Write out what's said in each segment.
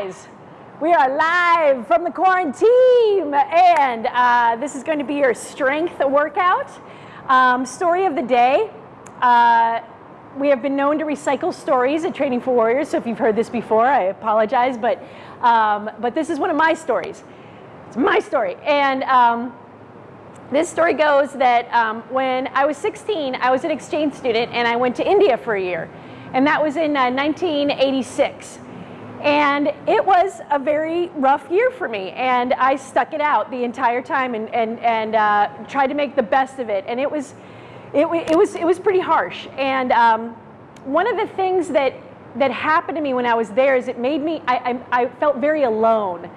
guys. We are live from the quarantine, and uh, this is going to be your strength workout. Um, story of the day. Uh, we have been known to recycle stories at Training for Warriors, so if you've heard this before, I apologize, but, um, but this is one of my stories. It's my story. And um, this story goes that um, when I was 16, I was an exchange student and I went to India for a year. And that was in uh, 1986. And it was a very rough year for me. And I stuck it out the entire time and, and, and uh, tried to make the best of it. And it was, it, it was, it was pretty harsh. And um, one of the things that, that happened to me when I was there is it made me, I, I, I felt very alone.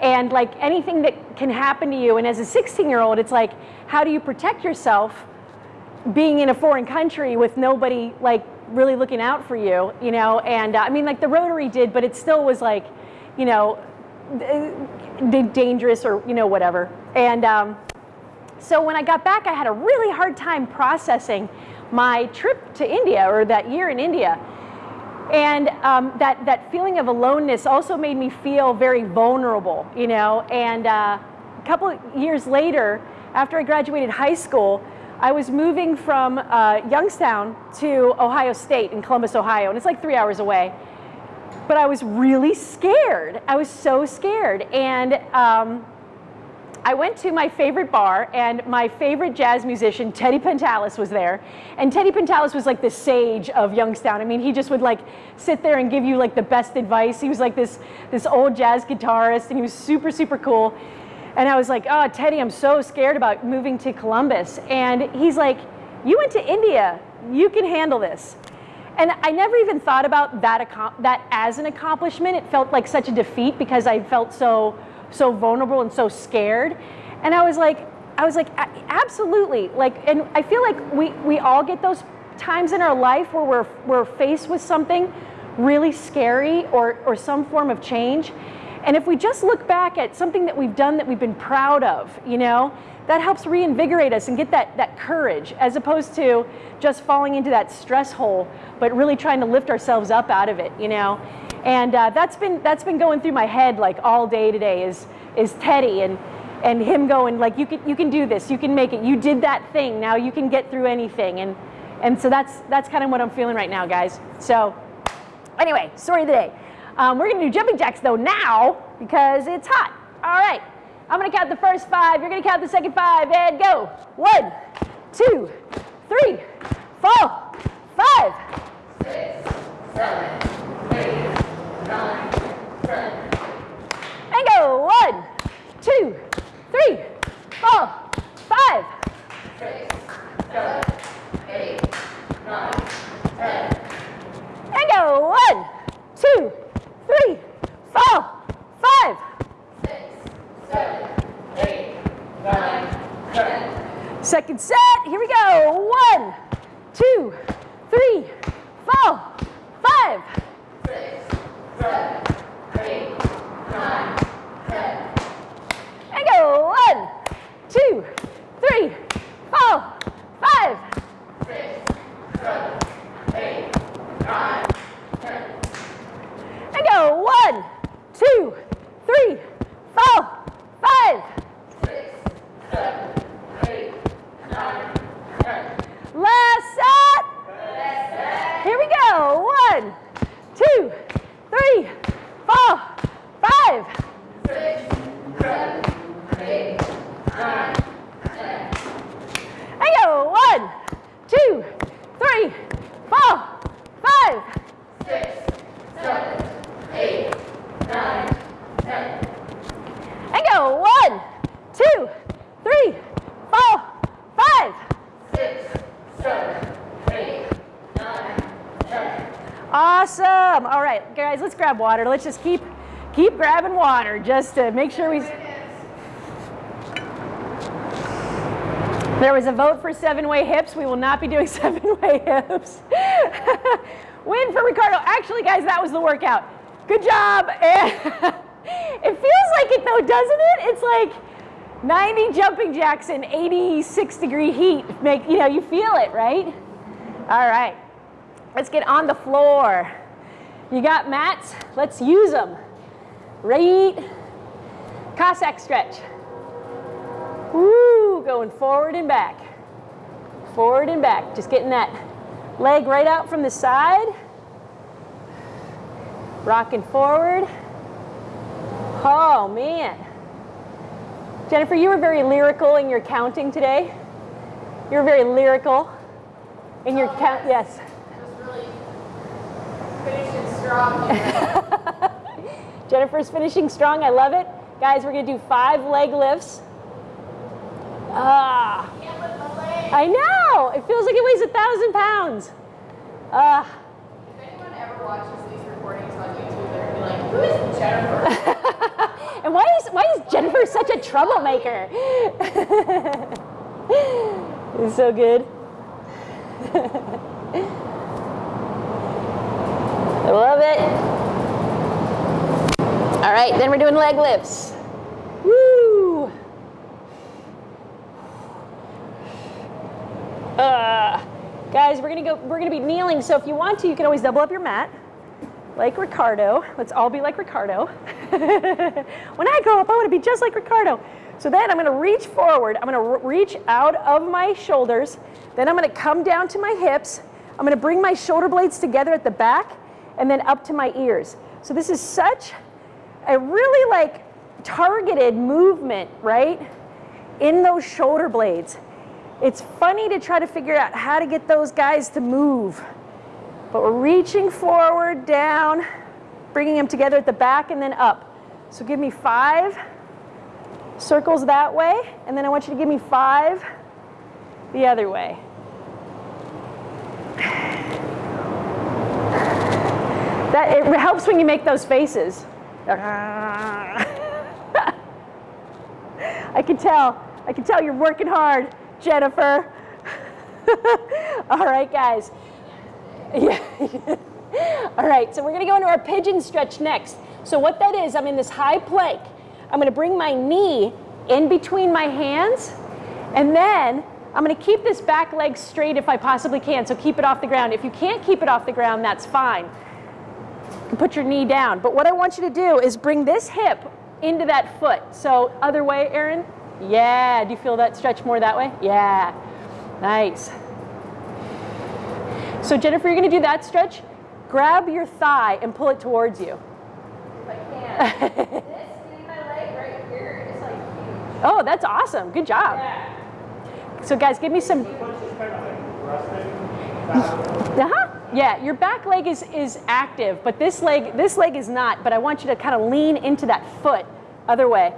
And like anything that can happen to you, and as a 16 year old, it's like, how do you protect yourself being in a foreign country with nobody like really looking out for you, you know, and uh, I mean, like the Rotary did, but it still was like, you know, dangerous or, you know, whatever. And um, so when I got back, I had a really hard time processing my trip to India or that year in India. And um, that, that feeling of aloneness also made me feel very vulnerable, you know, and uh, a couple years later, after I graduated high school, I was moving from uh, Youngstown to Ohio State in Columbus, Ohio, and it's like three hours away. But I was really scared. I was so scared. And um, I went to my favorite bar, and my favorite jazz musician, Teddy Pentalis, was there. And Teddy Pentalis was like the sage of Youngstown. I mean, he just would like sit there and give you like the best advice. He was like this, this old jazz guitarist, and he was super, super cool. And I was like, oh, Teddy, I'm so scared about moving to Columbus. And he's like, you went to India, you can handle this. And I never even thought about that, that as an accomplishment. It felt like such a defeat because I felt so, so vulnerable and so scared. And I was like, I was like, absolutely. Like, and I feel like we, we all get those times in our life where we're, we're faced with something really scary or, or some form of change. And if we just look back at something that we've done that we've been proud of, you know, that helps reinvigorate us and get that, that courage as opposed to just falling into that stress hole, but really trying to lift ourselves up out of it, you know. And uh, that's been that's been going through my head like all day today is is Teddy and and him going like you can you can do this, you can make it, you did that thing, now you can get through anything. And and so that's that's kind of what I'm feeling right now, guys. So anyway, story of the day. Um, we're gonna do jumping jacks though now because it's hot. All right, I'm gonna count the first five, you're gonna count the second five, and go. One, two, three, four, five. Six, seven, eight, nine, ten. And go. One, two, three, four, five. Six, seven, eight, nine, ten. And go. One, two, three, four, five. Six, seven, eight, nine, ten. Second set, here we go. One, two, three, four, five. Six, seven, eight, nine, ten. And go. One, two, three, four, five. Six, seven, eight, nine, ten. And go. One, two, three, four, five. Six, seven, eight, nine, ten. Last set. Here we go. One, two, three, four, five. Six, seven, eight, nine, ten. And go. One, two, three, four, five. Six, seven, eight, nine, ten. And go. One, two, three, four, five. Six, seven, eight, nine, ten. Awesome. All right, guys, let's grab water. Let's just keep keep grabbing water just to make sure we. There was a vote for seven-way hips. We will not be doing seven-way hips. Win for Ricardo. Actually, guys, that was the workout. Good job. it feels like it though, doesn't it? It's like 90 jumping jacks in 86 degree heat. Make you know you feel it, right? All right. Let's get on the floor. You got mats? Let's use them. right. Cossack stretch. Woo, going forward and back. Forward and back. Just getting that leg right out from the side. Rocking forward. Oh, man. Jennifer, you were very lyrical in your counting today. You were very lyrical in your Oh, count. Yes. Just really finishing strong here. Jennifer's finishing strong. I love it. Guys, we're going to do five leg lifts. Ah, Can't lift my leg. I know. It feels like it weighs a thousand pounds. Ah. If anyone ever watches these recordings on YouTube, they're gonna be like, who is Jennifer? And why is why is Jennifer such a troublemaker? it's so good. I love it. All right, then we're doing leg lifts. Woo! Uh, guys, we're gonna go. We're gonna be kneeling. So if you want to, you can always double up your mat like Ricardo. Let's all be like Ricardo. when I grow up, I want to be just like Ricardo. So then I'm to reach forward. I'm to reach out of my shoulders. Then I'm to come down to my hips. I'm to bring my shoulder blades together at the back and then up to my ears. So this is such a really like targeted movement, right? In those shoulder blades. It's funny to try to figure out how to get those guys to move. But we're reaching forward, down, bringing them together at the back and then up. So give me five circles that way, and then I want you to give me five the other way. That it helps when you make those faces. I can tell. I can tell you're working hard, Jennifer. All right, guys. Yeah. All right, so we're gonna go into our pigeon stretch next. So what that is, I'm in this high plank. I'm gonna bring my knee in between my hands, and then I'm gonna keep this back leg straight if I possibly can, so keep it off the ground. If you can't keep it off the ground, that's fine. You can put your knee down. But what I want you to do is bring this hip into that foot. So other way, Aaron? Yeah, do you feel that stretch more that way? Yeah, nice. So Jennifer, you're gonna do that stretch. Grab your thigh and pull it towards you. if I can. this, see my leg right here, is like huge. Oh, that's awesome. Good job. Yeah. So guys, give me some. Uh-huh. Yeah, your back leg is is active, but this leg this leg is not. But I want you to kind of lean into that foot. Other way.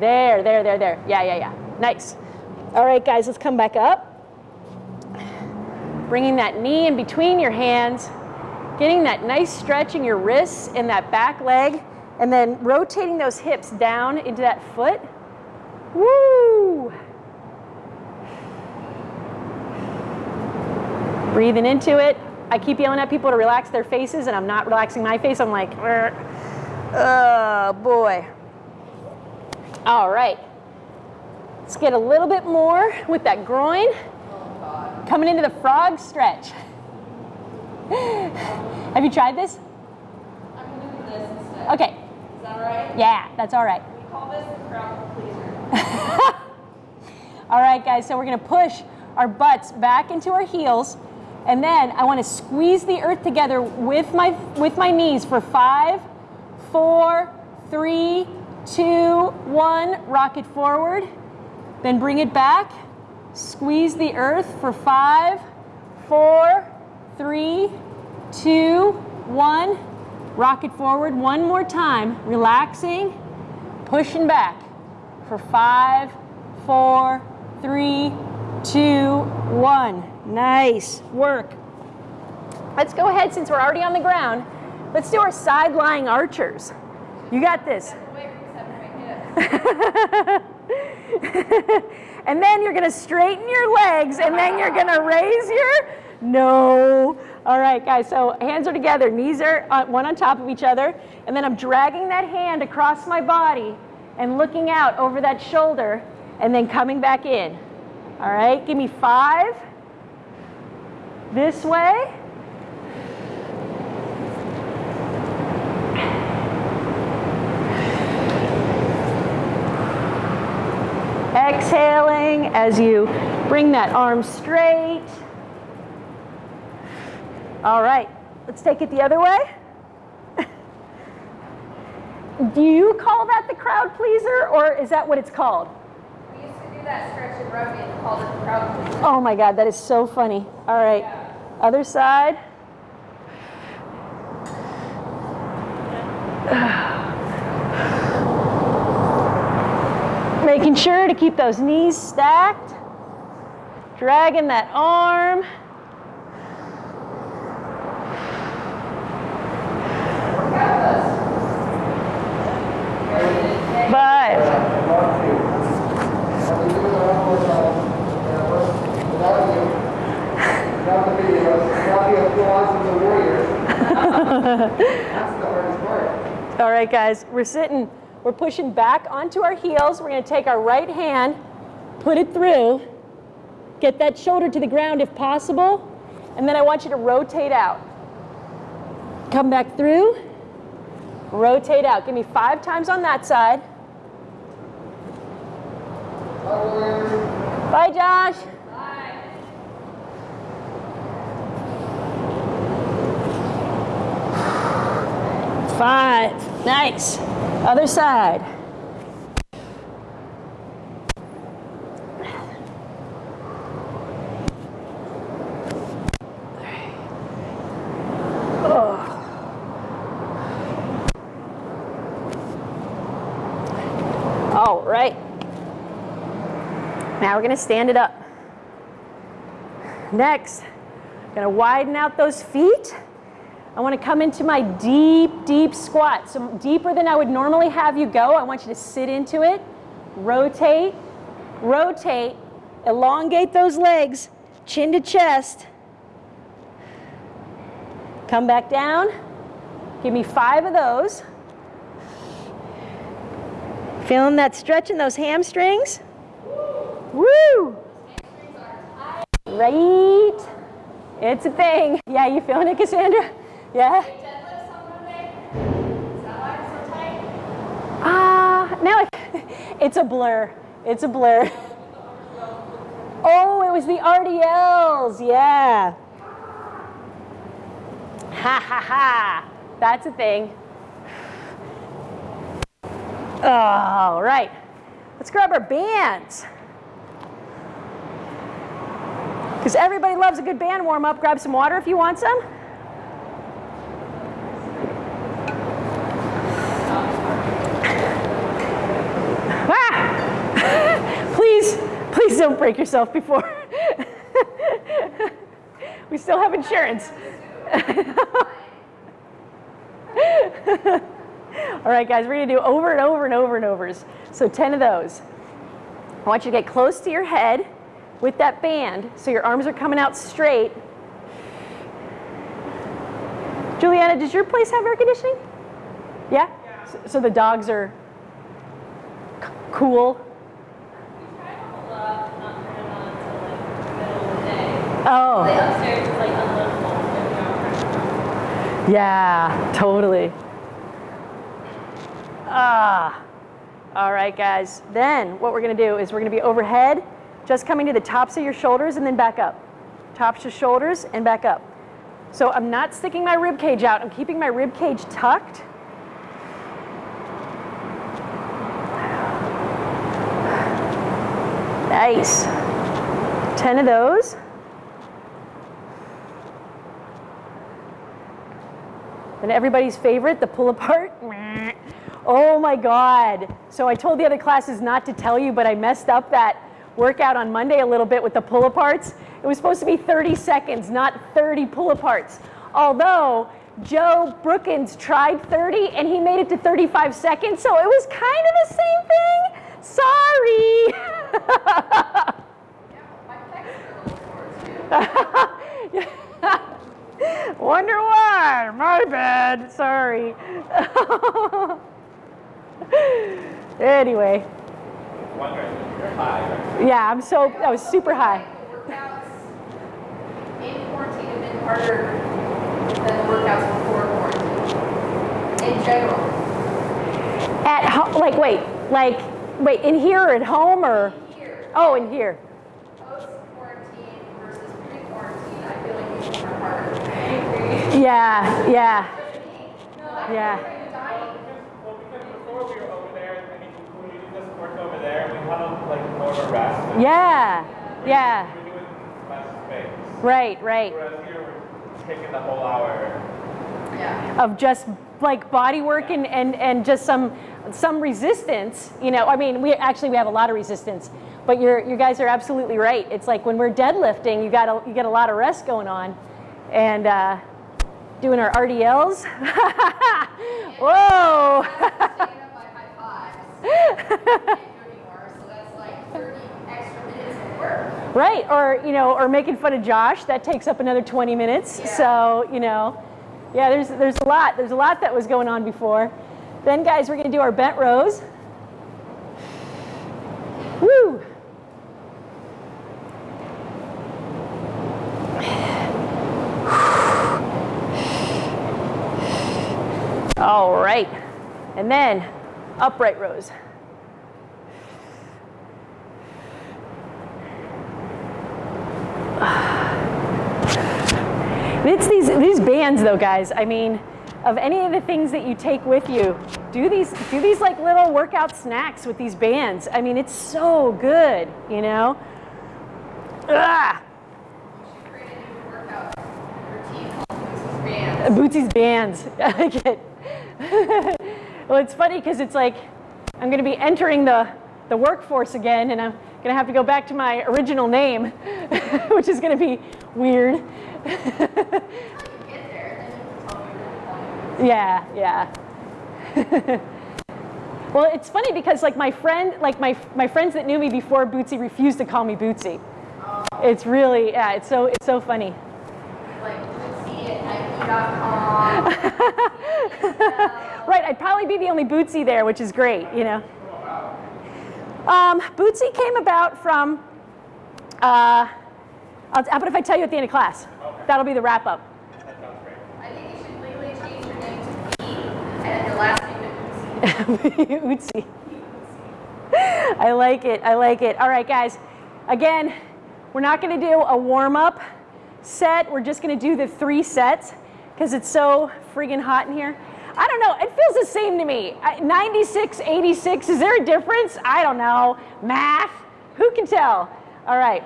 There, there, there, there. Yeah, yeah, yeah. Nice. All right, guys, let's come back up. Bringing that knee in between your hands, getting that nice stretch in your wrists and that back leg, and then rotating those hips down into that foot. Woo! Breathing into it. I keep yelling at people to relax their faces, and I'm not relaxing my face. I'm like, oh boy. All right. Let's get a little bit more with that groin. Coming into the frog stretch. Have you tried this? I'm gonna do this instead. Okay. Is that all right? Yeah, that's all right. We call this the crowd pleaser. All right, guys, so we're gonna push our butts back into our heels, and then I wanna squeeze the earth together with my, with my knees for five, four, three, two, one. Rock it forward, then bring it back. Squeeze the earth for five, four, three, two, one. Rock it forward one more time, relaxing, pushing back for five, four, three, two, one. Nice work. Let's go ahead, since we're already on the ground, let's do our side lying archers. You got this. Wait, except my hips. and then you're gonna straighten your legs and then you're gonna raise your, no. All right, guys, so hands are together, knees are uh, one on top of each other, and then I'm dragging that hand across my body and looking out over that shoulder and then coming back in. All right, give me five. This way. Exhaling as you bring that arm straight. All right, let's take it the other way. Do you call that the crowd pleaser or is that what it's called? Oh my God, that is so funny. All right, other side. Making sure to keep those knees stacked. Dragging that arm. Five. The applause of warriors. That's the hardest part. All right, guys, we're sitting, we're pushing back onto our heels. We're gonna take our right hand, put it through, get that shoulder to the ground if possible, and then I want you to rotate out. Come back through, rotate out. Give me five times on that side. Bye, Josh. Five. Nice. Other side. Oh. All right. Now we're going to stand it up. Next, going to widen out those feet. I want to come into my deep, deep squat. So deeper than I would normally have you go. I want you to sit into it, rotate, rotate, elongate those legs, chin to chest. Come back down. Give me five of those. Feeling that stretch in those hamstrings? Woo! Right? It's a thing. Yeah, you feeling it, Cassandra? Yeah? Ah, now I, it's a blur. It's a blur. Oh, it was the RDLs. Yeah. Ha ha ha. That's a thing. All right. Let's grab our bands. Because everybody loves a good band warm up. Grab some water if you want some. Ah! please, please don't break yourself before. we still have insurance. All right, guys, we're gonna do over and over and over and overs. So 10 of those. I want you to get close to your head with that band so your arms are coming out straight. Juliana, does your place have air conditioning? Yeah? So, so the dogs are cool? Try to hold up, not turn it on until like middle of the day. Oh, The upstairs is like unlivable if we don't turn it on. yeah, totally. Ah. All right, guys. Then what we're going to do is we're going to be overhead, just coming to the tops of your shoulders and then back up. Tops of shoulders and back up. So I'm not sticking my rib cage out. I'm keeping my rib cage tucked. Nice. 10 of those. And everybody's favorite, the pull apart. Oh my God. So I told the other classes not to tell you, but I messed up that workout on Monday a little bit with the pull aparts. It was supposed to be 30 seconds, not 30 pull aparts. Although Joe Brookins tried 30 and he made it to 35 seconds, so it was kind of the same thing. Sorry. Wonder why? My bad. Sorry. anyway, yeah, I'm so I was super high. In general. At home, like wait, like wait, in here or at home or. Oh, and here. Yeah, yeah, Yeah. yeah, yeah. Right, right. Taking the whole hour. Yeah. Of just like body work and, and, and just some some resistance. You know, I mean, we actually we have a lot of resistance, but you're you guys are absolutely right. It's like when we're deadlifting, you got a, you get a lot of rest going on, and uh, doing our RDLs. Whoa. Staying up by high fives. Can't do anymore, so that's like 30 extra minutes of work. Right, or you know, or making fun of Josh, that takes up another 20 minutes. Yeah. So, you know, yeah, there's there's a lot. There's a lot that was going on before. Then guys, we're gonna do our bent rows. Woo! All right. And then upright rows. It's these these bands though, guys. I mean, of any of the things that you take with you, do these do these like little workout snacks with these bands. I mean, it's so good, you know. Ah, You should create a new workout Bootsy's Bands. Bootsy's bands. I like it. well, it's funny because it's like I'm going to be entering the the workforce again, and I'm going to have to go back to my original name, which is going to be weird. Yeah, yeah. well, it's funny because like my friend, like my my friends that knew me before Bootsy refused to call me Bootsy. It's really yeah, it's so it's so funny. Like I'd probably be the only Bootsy there, which is great, you know. Um, Bootsy came about from. Uh, I'll, how about if I tell you at the end of class? That'll be the wrap up. I think you should legally change your name to B and then your last name to Bootsy. I like it. I like it. All right, guys. Again, we're not going to do a warm up set. We're just going to do the three sets because it's so friggin' hot in here. I don't know. It feels the same to me. 96, 86. Is there a difference? I don't know. Math. Who can tell? All right.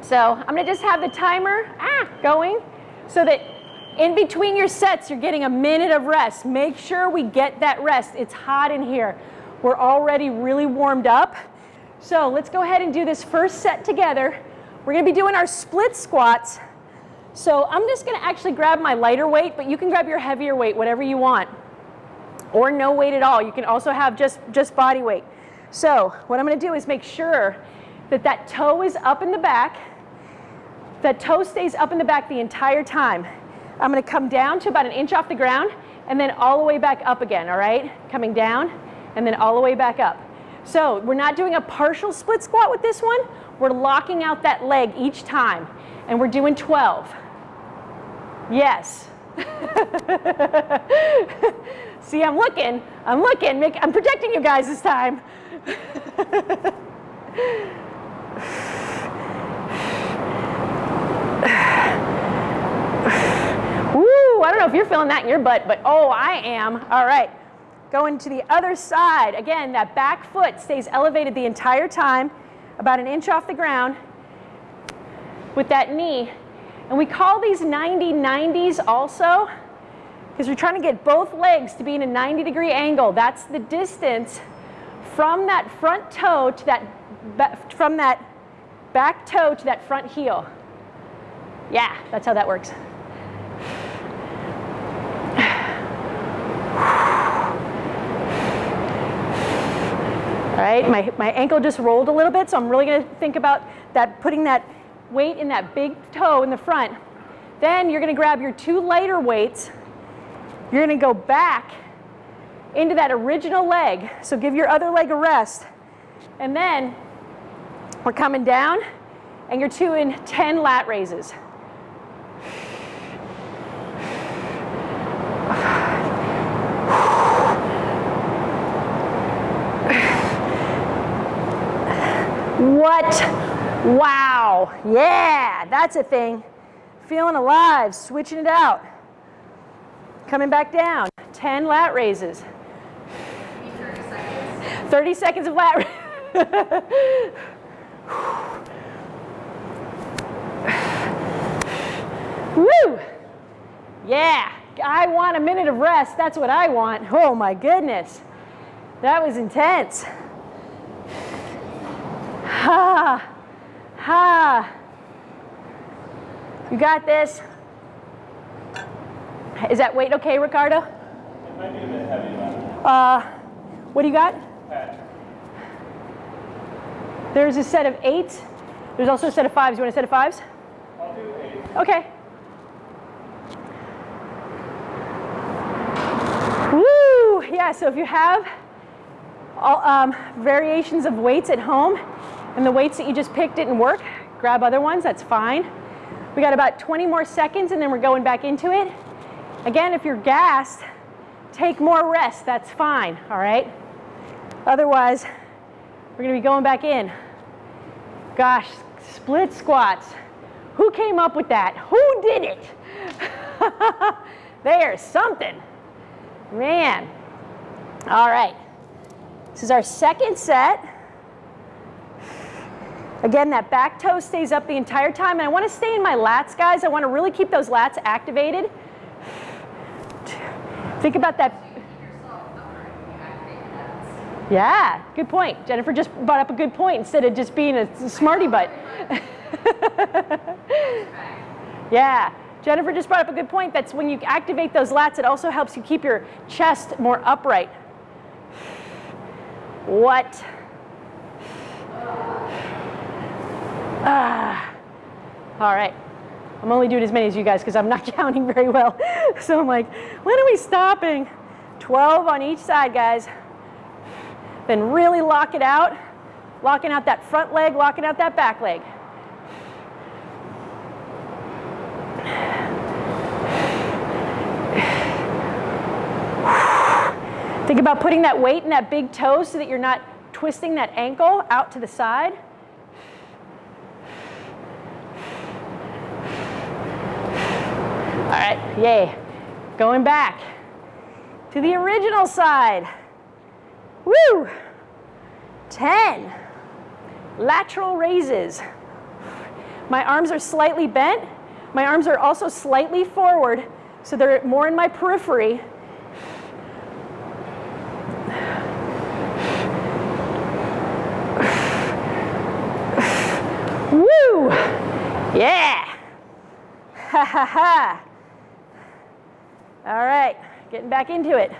So I'm going to just have the timer ah, going so that in between your sets, you're getting a minute of rest. Make sure we get that rest. It's hot in here. We're already really warmed up. So let's go ahead and do this first set together. We're going to be doing our split squats. So I'm just going to actually grab my lighter weight, but you can grab your heavier weight, whatever you want, or no weight at all. You can also have just, just body weight. So what I'm going to do is make sure that that toe is up in the back. That toe stays up in the back the entire time. I'm going to come down to about an inch off the ground and then all the way back up again, all right? Coming down and then all the way back up. So we're not doing a partial split squat with this one. We're locking out that leg each time and we're doing 12. Yes. See, I'm looking. I'm looking. Make, I'm protecting you guys this time. Woo! I don't know if you're feeling that in your butt, but oh, I am. All right. Going to the other side. Again, that back foot stays elevated the entire time, about an inch off the ground with that knee. And we call these 90 90s also because we're trying to get both legs to be in a 90 degree angle. That's the distance from that front toe to that, from that back toe to that front heel. Yeah, that's how that works. All right, my, my ankle just rolled a little bit, so I'm really gonna think about that, putting that weight in that big toe in the front. Then you're gonna grab your two lighter weights. You're gonna go back into that original leg. So give your other leg a rest. And then we're coming down and you're doing 10 lat raises. What? Wow. Yeah, that's a thing. Feeling alive, switching it out. Coming back down. 10 lat raises. 30 seconds. 30 seconds of lat. Woo! Yeah, I want a minute of rest. That's what I want. Oh my goodness. That was intense. Ha, ah. Ha. You got this. Is that weight okay, Ricardo? It might be a bit heavy, Uh, what do you got? patch. There's a set of eights. There's also a set of fives. You want a set of fives? I'll do eight. Okay. Woo! Yeah, so if you have all, um, variations of weights at home and the weights that you just picked didn't work, grab other ones, that's fine. We got about 20 more seconds and then we're going back into it. Again, if you're gassed, take more rest, that's fine, all right? Otherwise, we're gonna be going back in. Gosh, split squats. Who came up with that? Who did it? There's something. Man. All right. This is our second set. Again, that back toe stays up the entire time. And I want to stay in my lats, guys. I want to really keep those lats activated. Think about that. Yeah, good point. Jennifer just brought up a good point instead of just being a smarty butt. yeah, Jennifer just brought up a good point. That's when you activate those lats, it also helps you keep your chest more upright. What? Ah. All right. I'm only doing as many as you guys because I'm not counting very well. So I'm like, when are we stopping? 12 on each side, guys. Then really lock it out, locking out that front leg, locking out that back leg. Think about putting that weight in that big toe so that you're not twisting that ankle out to the side. Right, yay. Going back to the original side. Woo! 10. Lateral raises. My arms are slightly bent. My arms are also slightly forward, so they're more in my periphery. Woo! Yeah! Ha ha ha! All right, getting back into it.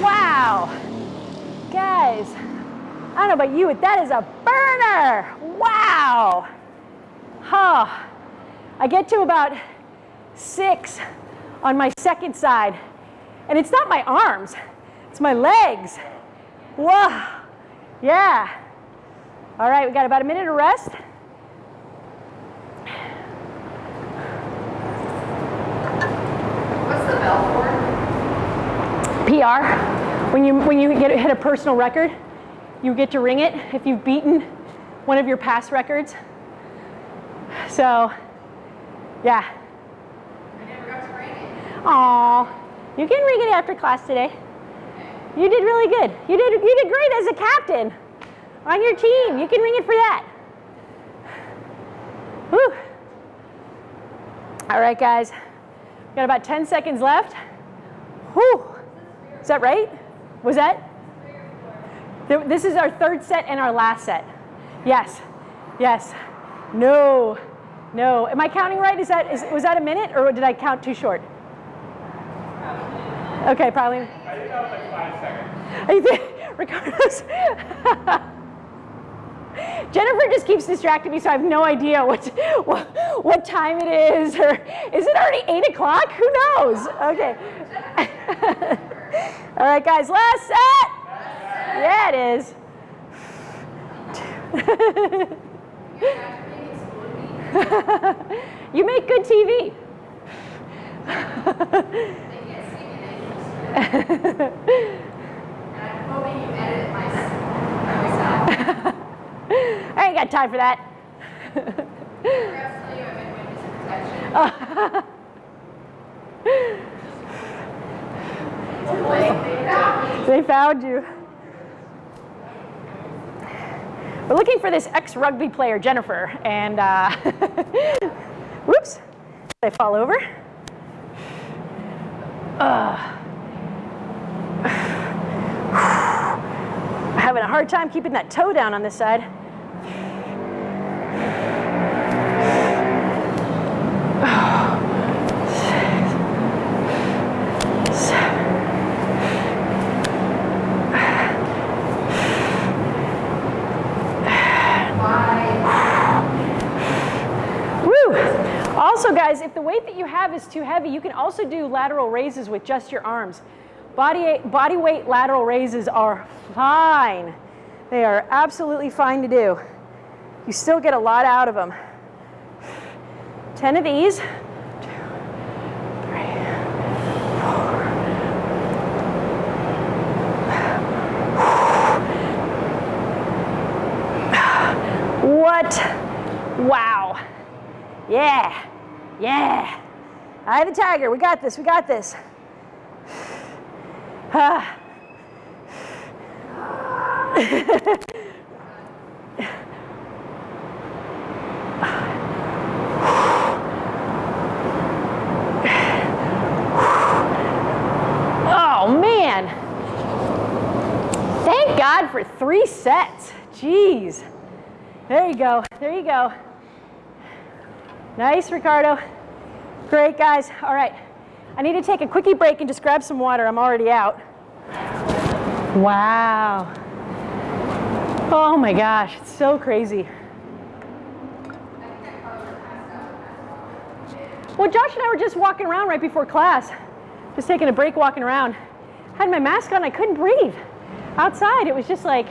Wow. Guys, I don't know about you, but that is a burner. Wow. Huh. I get to about six on my second side, and it's not my arms, it's my legs. Whoa. Yeah. All right, we got about a minute of rest. What's the bell for? PR. When you when you get hit a personal record, you get to ring it if you've beaten one of your past records. So, yeah. I never got to ring it. Aw, you can ring it after class today. You did really good. You did you did great as a captain on your team. You can ring it for that. Whew. All right, guys. we Got about 10 seconds left. Whew. Is that right? Was that? This is our third set and our last set. Yes. Yes. No. No. Am I counting right? Is that is, was that a minute or did I count too short? Okay, probably. I think that was like five seconds. I think Ricardo's. Jennifer just keeps distracting me, so I have no idea what, what, what time it is, or is it already eight o'clock? Who knows? Okay. All right, guys, last set. Yeah, it is. You you make good TV. I ain't got time for that. They found. You. We're looking for this ex-rugby player, Jennifer, and uh, whoops, they fall over. Having a hard time keeping that toe down on this side. Also, guys, if the weight that you have is too heavy, you can also do lateral raises with just your arms. Body, body weight lateral raises are fine. They are absolutely fine to do. You still get a lot out of them. 10 of these. What? Wow. Yeah. Yeah. Of the tiger. We got this. We got this. Oh, man. Thank God for three sets. Jeez. There you go. There you go. Nice, Ricardo. Great, guys. All right. I need to take a quickie break and just grab some water. I'm already out. Wow. Oh my gosh, it's so crazy. Well, Josh and I were just walking around right before class, just taking a break walking around. Had my mask on, I couldn't breathe. Outside, it was just like,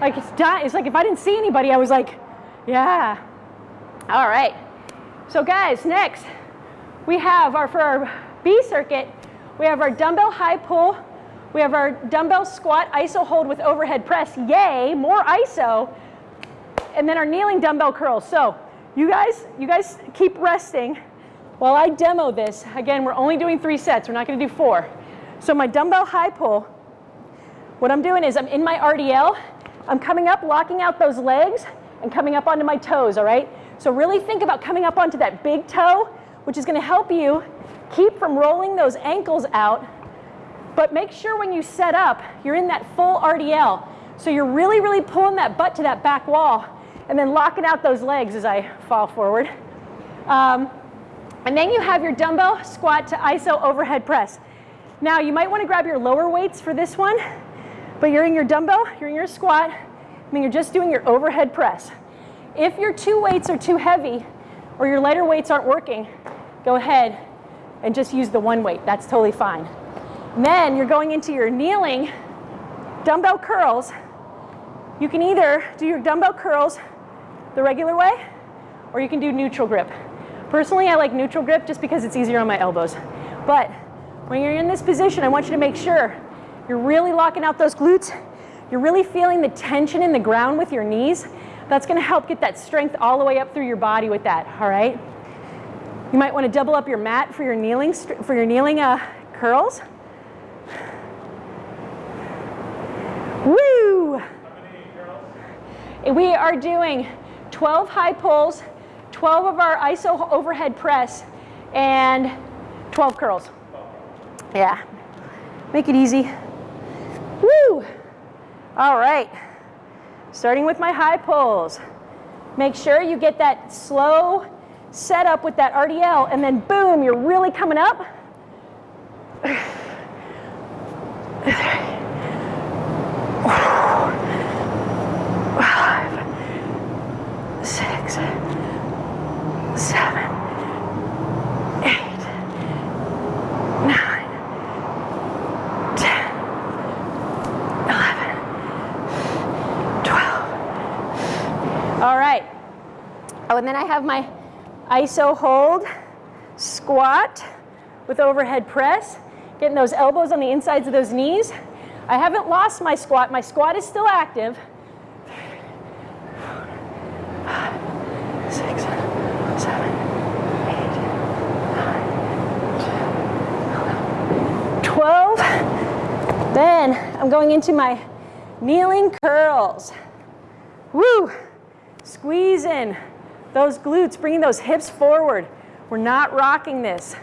like it's dying. It's like if I didn't see anybody, I was like, yeah. All right. So guys, next we have our, for our B circuit, we have our dumbbell high pull, we have our dumbbell squat iso hold with overhead press, yay, more iso, and then our kneeling dumbbell curls. So you guys, you guys keep resting while I demo this. Again, we're only doing three sets, we're not gonna do four. So my dumbbell high pull, what I'm doing is I'm in my RDL, I'm coming up, locking out those legs, and coming up onto my toes, all right? So really think about coming up onto that big toe, which is gonna help you keep from rolling those ankles out, but make sure when you set up, you're in that full RDL. So you're really, really pulling that butt to that back wall and then locking out those legs as I fall forward. Um, and then you have your dumbbell squat to iso overhead press. Now you might wanna grab your lower weights for this one, but you're in your dumbbell, you're in your squat, I mean, you're just doing your overhead press. If your two weights are too heavy or your lighter weights aren't working, go ahead and just use the one weight. That's totally fine. Then you're going into your kneeling dumbbell curls. You can either do your dumbbell curls the regular way or you can do neutral grip. Personally, I like neutral grip just because it's easier on my elbows. But when you're in this position, I want you to make sure you're really locking out those glutes. You're really feeling the tension in the ground with your knees. That's gonna help get that strength all the way up through your body with that, all right? You might wanna double up your mat for your kneeling, for your kneeling uh, curls. Woo! We are doing 12 high pulls, 12 of our iso overhead press, and 12 curls. Yeah, make it easy. Woo! All right, starting with my high pulls. Make sure you get that slow setup with that RDL, and then boom, you're really coming up. Five, six, seven, eight, nine, ten, eleven, twelve. All right. Oh, and then I have my ISO hold, squat with overhead press, getting those elbows on the insides of those knees. I haven't lost my squat. My squat is still active. Six, seven, eight, nine, 12. Then I'm going into my kneeling curls. Woo! Squeeze in those glutes, bringing those hips forward. We're not rocking this.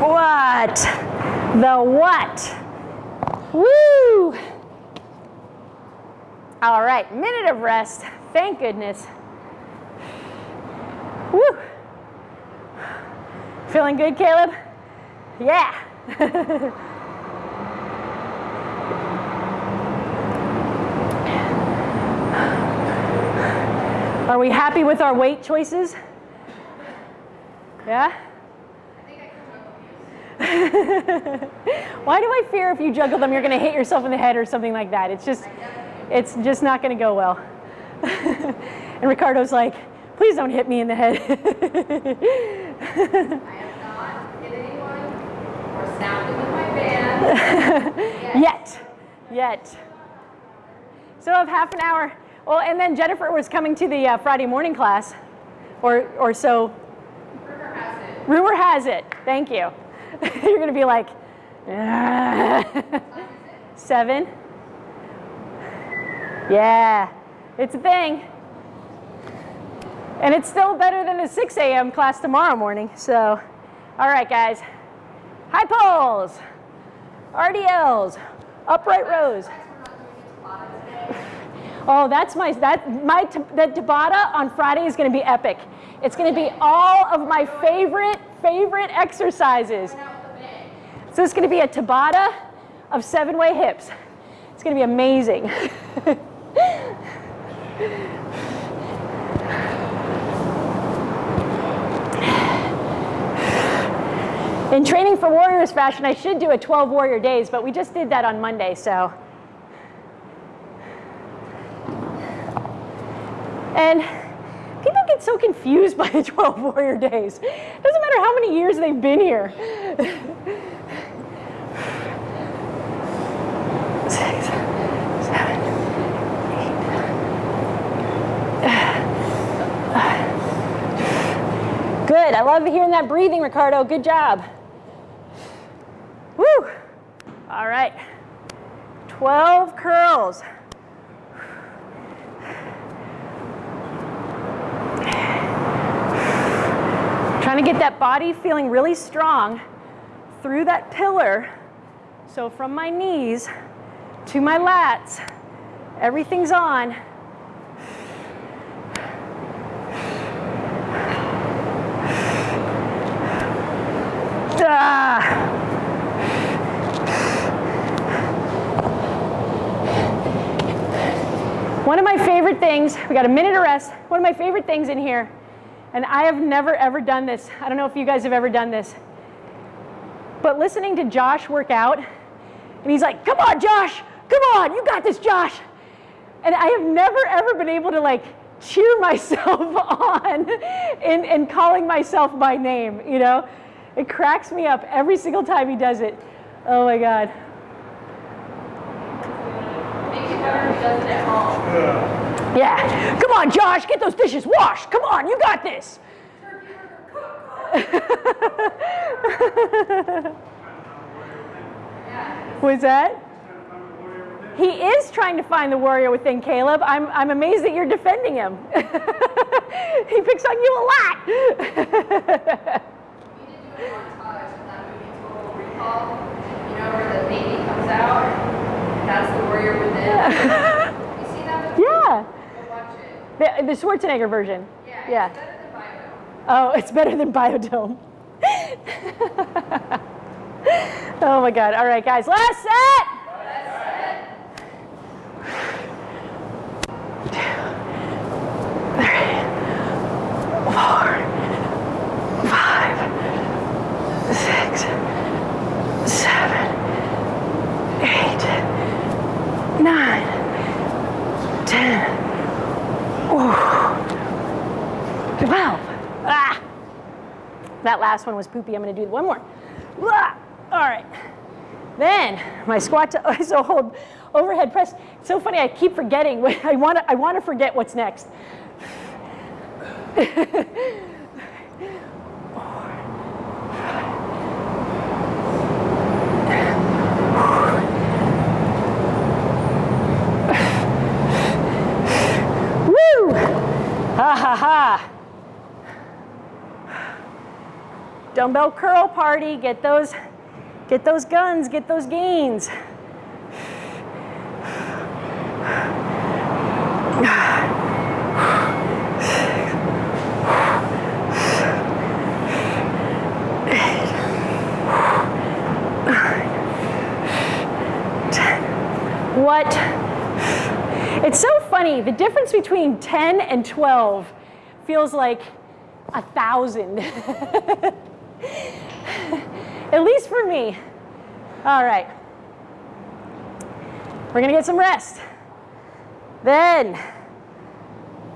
What? The what? Woo! All right, Thank goodness. Woo! Feeling good, Caleb? Yeah. Are we happy with our weight choices? Yeah? Why do I fear if you juggle them, you're going to hit yourself in the head or something like that? It's just, it's just not going to go well. and Ricardo's like, please don't hit me in the head. I have not hit anyone or snapped them with my band. Yet, yet. So of half an hour. Well, and then Jennifer was coming to the uh, Friday morning class, or, or so Rumor has it. rumor has it. Thank you. You're going to be like, "Ah." seven. Yeah, it's a thing. And it's still better than the 6 a.m. class tomorrow morning. So, all right, guys. High pulls, RDLs, upright rows. Oh, that's my that my the Tabata on Friday is going to be epic. It's going to be all of my favorite favorite exercises. So it's going to be a Tabata of seven-way hips. It's going to be amazing. In training for warriors fashion, I should do a 12 warrior days, but we just did that on Monday, so. And people get so confused by the 12 warrior days. Doesn't matter how many years they've been here. Good. I love hearing that breathing, Ricardo. Good job. Woo! All right. 12 curls. Trying to get that body feeling really strong through that pillar. So from my knees to my lats, everything's on. Ah. One of my favorite things, we got a minute of rest. One of my favorite things in here, and I have never ever done this. I don't know if you guys have ever done this. But listening to Josh work out, and he's like, come on, Josh, come on, you got this, Josh. And I have never ever been able to like cheer myself on in, in calling myself by name, you know? It cracks me up every single time he does it. Oh my God. Makes you better if he does it at home. Yeah. Come on, Josh, get those dishes washed. Come on, you got this. Was that? He is trying to find the warrior within Caleb. I'm, I'm amazed that you're defending him. he picks on you a lot. you know, where the baby comes out, the warrior within. Yeah. Yeah. Watch it. The, Schwarzenegger version. Yeah, it's better than Bio-Dome. Oh, it's better than Bio-Dome. oh my God. All right, guys, last set. Last set. 10 ooh, twelve. Ah, that last one was poopy. I'm going to do one more. Ah, all right. Then my squat to ISO hold overhead press. It's so funny. I keep forgetting. I want to. I want to forget what's next. Dumbbell curl party. Get those, get those guns, get those gains. What? It's so funny. The difference between 10 and 12 feels like a thousand. At least for me. All right. We're going to get some rest. Then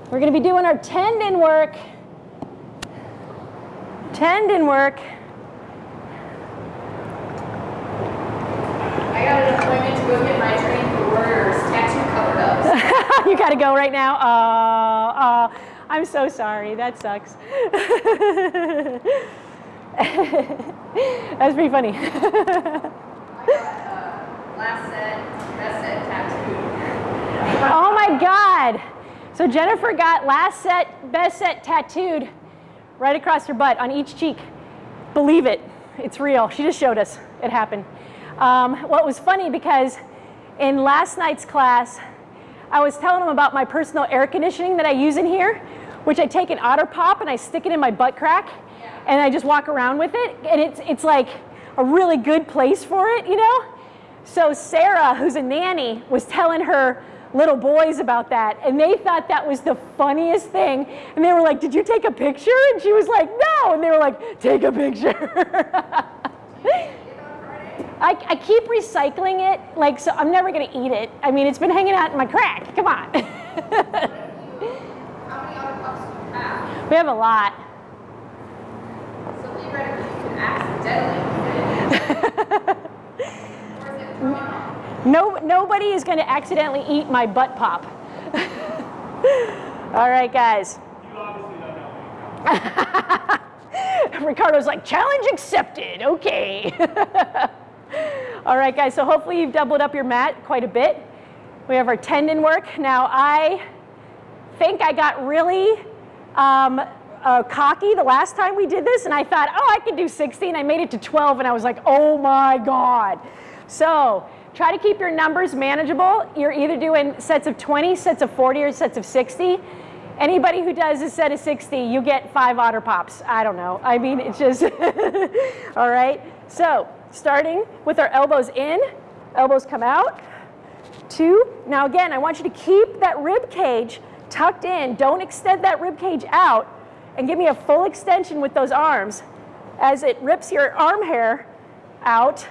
we're going to be doing our tendon work. Tendon work. I got an appointment to go get my Training for Warriors tattoo you got to go right now. Uh, uh, I'm so sorry. That sucks. That's pretty funny. Oh my God. So Jennifer got last set, best set tattooed right across her butt on each cheek. Believe it, it's real. She just showed us it happened. Um, what was funny because in last night's class, I was telling them about my personal air conditioning that I use in here, which I take an otter pop and I stick it in my butt crack and I just walk around with it. And it's, it's like a really good place for it, you know? So Sarah, who's a nanny, was telling her little boys about that and they thought that was the funniest thing. And they were like, did you take a picture? And she was like, no. And they were like, take a picture. I, I keep recycling it, like, so I'm never gonna eat it. I mean, it's been hanging out in my crack, come on. How many otter pops do you have? we have a lot. So theoretically, you can accidentally eat it. Or is it thrown off? No, nobody is gonna accidentally eat my butt pop. All right, guys. Ricardo's like, challenge accepted, okay. All right, guys, so hopefully you've doubled up your mat quite a bit. We have our tendon work. Now, I think I got really um, uh, cocky the last time we did this, and I thought, oh, I can do 60, and I made it to 12, and I was like, oh my God. So try to keep your numbers manageable. You're either doing sets of 20, sets of 40, or sets of 60. Anybody who does a set of 60, you get five otter pops. I don't know. I mean, it's just, all right? So starting with our elbows in, elbows come out, two. Now again, I want you to keep that rib cage tucked in. Don't extend that rib cage out and give me a full extension with those arms as it rips your arm hair out.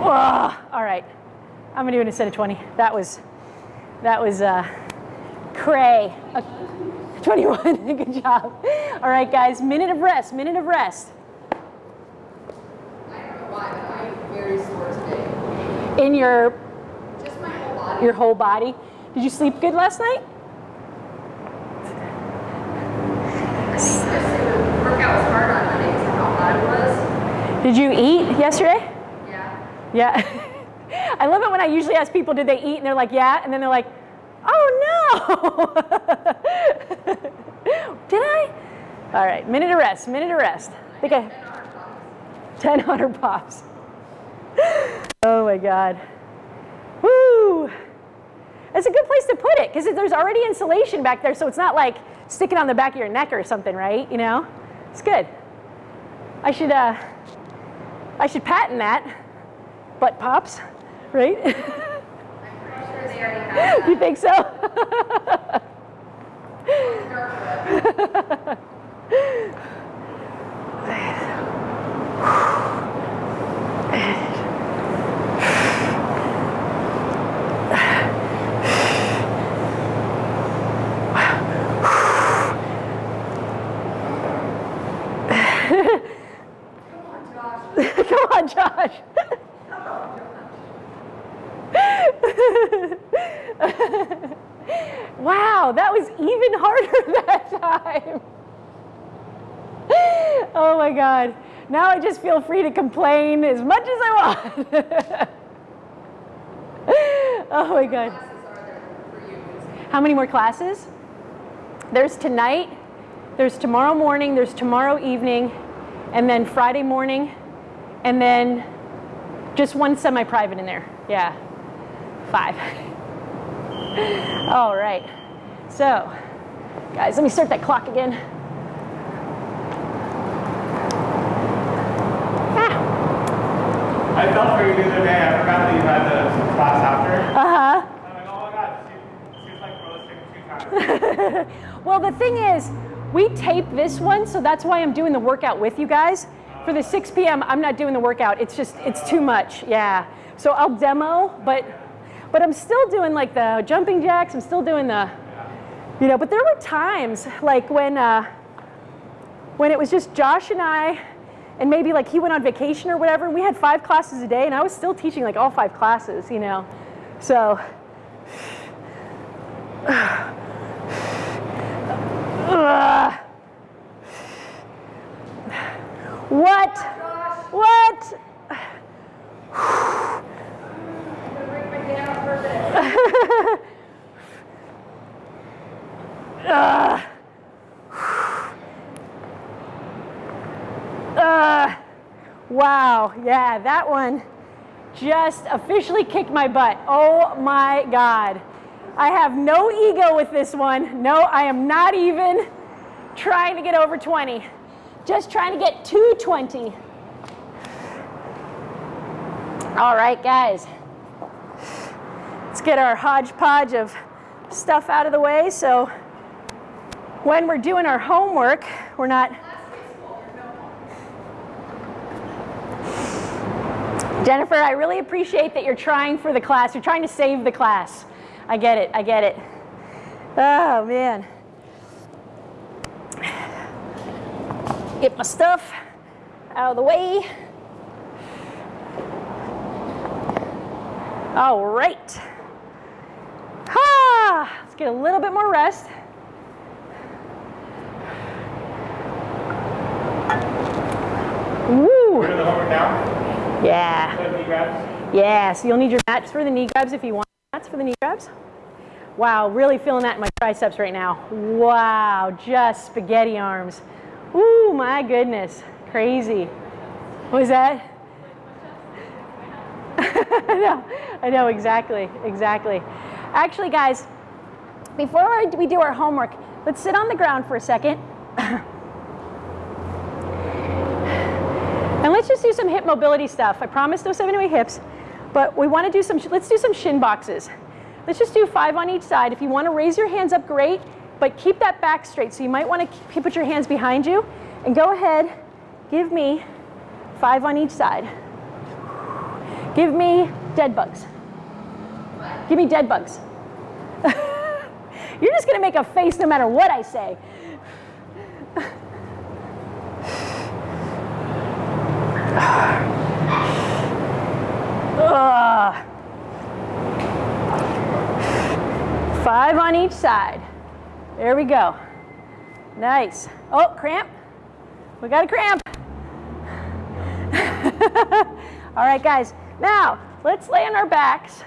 Whoa. All right, I'm gonna do it instead of 20. That was, that was uh, cray. Uh, 21, good job. All right, guys, minute of rest, minute of rest. I don't know why, but I'm very sore today. In your, whole body. your whole body. Did you sleep good last night? Just the workout was hard on Monday because of how hot it was. Did you eat yesterday? Yeah. Yeah. I love it when I usually ask people, did they eat? And they're like, yeah. And then they're like, oh no. did I? All right, minute of rest, minute of rest. I think I, 10 otter pops. oh my God. Woo! It's a good place to put it because there's already insulation back there, so it's not like sticking on the back of your neck or something, right? You know? It's good. I should, uh, I should patent that. Butt pops, right? I'm pretty sure they already has You think so? Dark web. Come on, Josh. Come on, Josh. wow, that was even harder that time. Oh my God. Now I just feel free to complain as much as I want. oh my God. How many more classes? There's tonight, there's tomorrow morning, there's tomorrow evening, and then Friday morning, and then just one semi private in there. Yeah, five. All right. So, guys, let me start that clock again. Ah, I felt for you the other day. I forgot that you had the class after. Uh huh. I'm like, oh my god, she, she's like roasting two times. Well, the thing is, we tape this one, so that's why I'm doing the workout with you guys. For the 6 p.m., I'm not doing the workout. It's just, it's too much. Yeah. So I'll demo, but, but I'm still doing like the jumping jacks. I'm still doing the, you know. But there were times like when, uh, when it was just Josh and I, and maybe like he went on vacation or whatever. And we had five classes a day, and I was still teaching like all five classes, you know. So. Ugh. What? What? Ugh. Ugh. Wow, yeah, that one just officially kicked my butt. Oh my God. I have no ego with this one. No, I am not even trying to get over 20. Just trying to get to 20. All right, guys. Let's get our hodgepodge of stuff out of the way so when we're doing our homework, we're not. Jennifer, I really appreciate that you're trying for the class. You're trying to save the class. I get it. I get it. Oh, man. Get my stuff out of the way. All right. Ah, let's get a little bit more rest. Woo! We're doing the homework now. Yeah. The knee grabs. Yeah, so you'll need your mats for the knee grabs if you want mats for the knee grabs. Wow, really feeling that in my triceps right now. Wow, just spaghetti arms. Ooh, my goodness, crazy. What was that? I know, I know, exactly, exactly. Actually, guys, before we do our homework, let's sit on the ground for a second. And let's just do some hip mobility stuff. I promise no seven-way hips, but we want to do some, let's do some shin boxes. Let's just do five on each side. If you want to raise your hands up, great, but keep that back straight. So you might want to put your hands behind you and go ahead, give me five on each side. Give me dead bugs. Give me dead bugs. You're just going to make a face no matter what I say. Ugh. Five on each side. There we go. Nice. Oh, cramp. We got a cramp. All right, guys. Now, let's lay on our backs.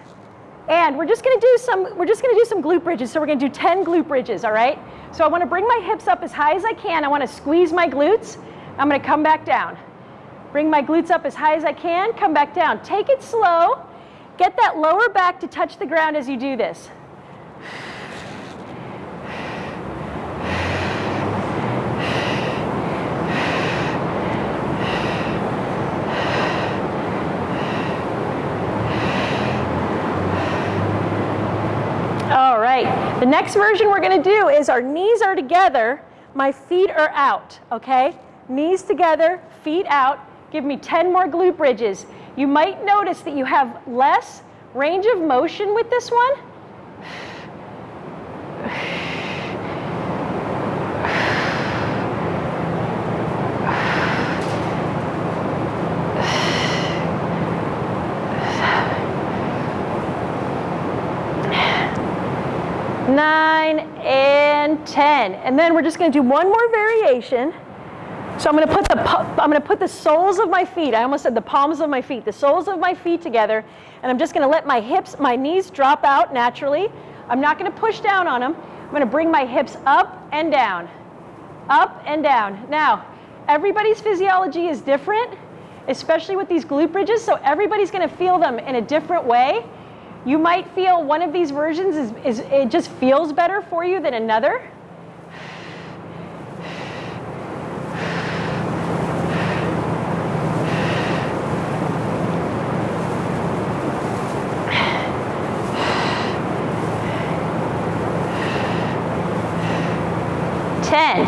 And we're just gonna do some, we're just gonna do some glute bridges. So we're gonna do 10 glute bridges, all right? So I wanna bring my hips up as high as I can. I wanna squeeze my glutes. I'm gonna come back down. Bring my glutes up as high as I can, come back down. Take it slow. Get that lower back to touch the ground as you do this. All right, the next version we're going to do is our knees are together, my feet are out, okay? Knees together, feet out. Give me 10 more glute bridges. You might notice that you have less range of motion with this one. nine, and 10. And then we're just gonna do one more variation. So I'm gonna put the, I'm gonna put the soles of my feet, I almost said the palms of my feet, the soles of my feet together, and I'm just gonna let my hips, my knees drop out naturally. I'm not gonna push down on them. I'm gonna bring my hips up and down, up and down. Now, everybody's physiology is different, especially with these glute bridges, so everybody's gonna feel them in a different way. You might feel one of these versions is, is it just feels better for you than another. Ten.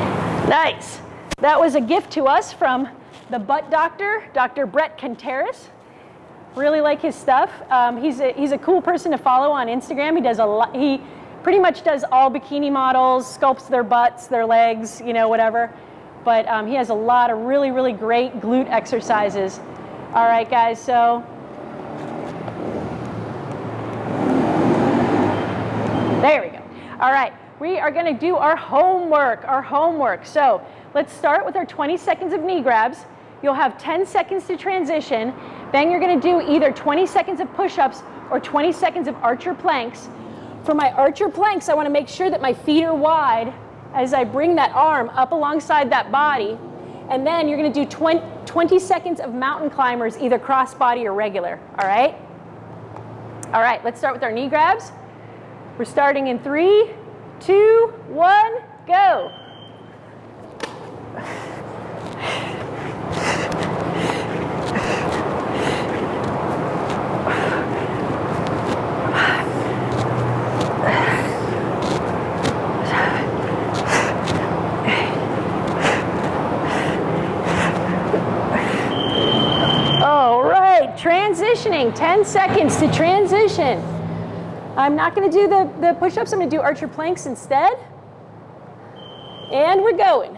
Nice. That was a gift to us from the butt doctor, Dr. Bret Contreras. Really like his stuff. Um, he's, a, he's a cool person to follow on Instagram. He does a lot, he pretty much does all bikini models, sculpts their butts, their legs, you know, whatever. But um, he has a lot of really, really great glute exercises. All right, guys, so. There we go. All right, we are gonna do our homework, our homework. So let's start with our 20 seconds of knee grabs. You'll have 10 seconds to transition. Then you're gonna do either 20 seconds of push-ups or 20 seconds of archer planks. For my archer planks, I wanna make sure that my feet are wide as I bring that arm up alongside that body. And then you're gonna do 20, 20 seconds of mountain climbers, either cross body or regular, all right? All right, let's start with our knee grabs. We're starting in three, two, one, go. All right, transitioning, 10 seconds to transition. I'm not gonna do the, the push-ups, I'm gonna do archer planks instead. And we're going.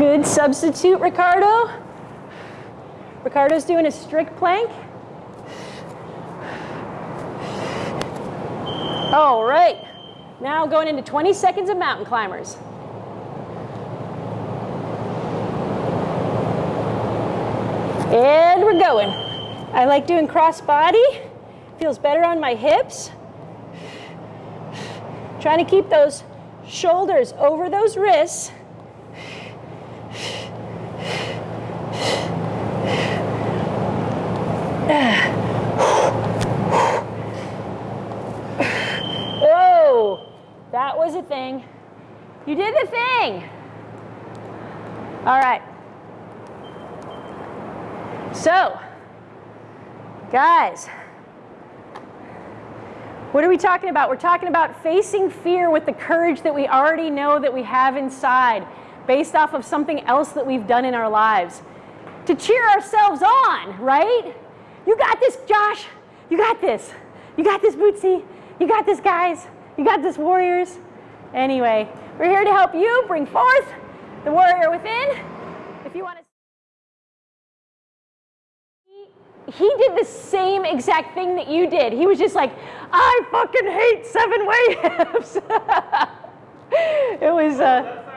Good substitute, Ricardo. Ricardo's doing a strict plank. All right, now going into 20 seconds of mountain climbers. And we're going. I like doing cross body. Feels better on my hips. Trying to keep those shoulders over those wrists. Whoa, that was a thing. You did the thing. All right. So, guys, what are we talking about? We're talking about facing fear with the courage that we already know that we have inside, based off of something else that we've done in our lives. To cheer ourselves on, right? You got this, Josh. You got this. You got this, Bootsy. You got this, guys. You got this, warriors. Anyway, we're here to help you bring forth the warrior within. If you want to he did the same exact thing that you did. He was just like, I fucking hate seven way hips. it was, uh,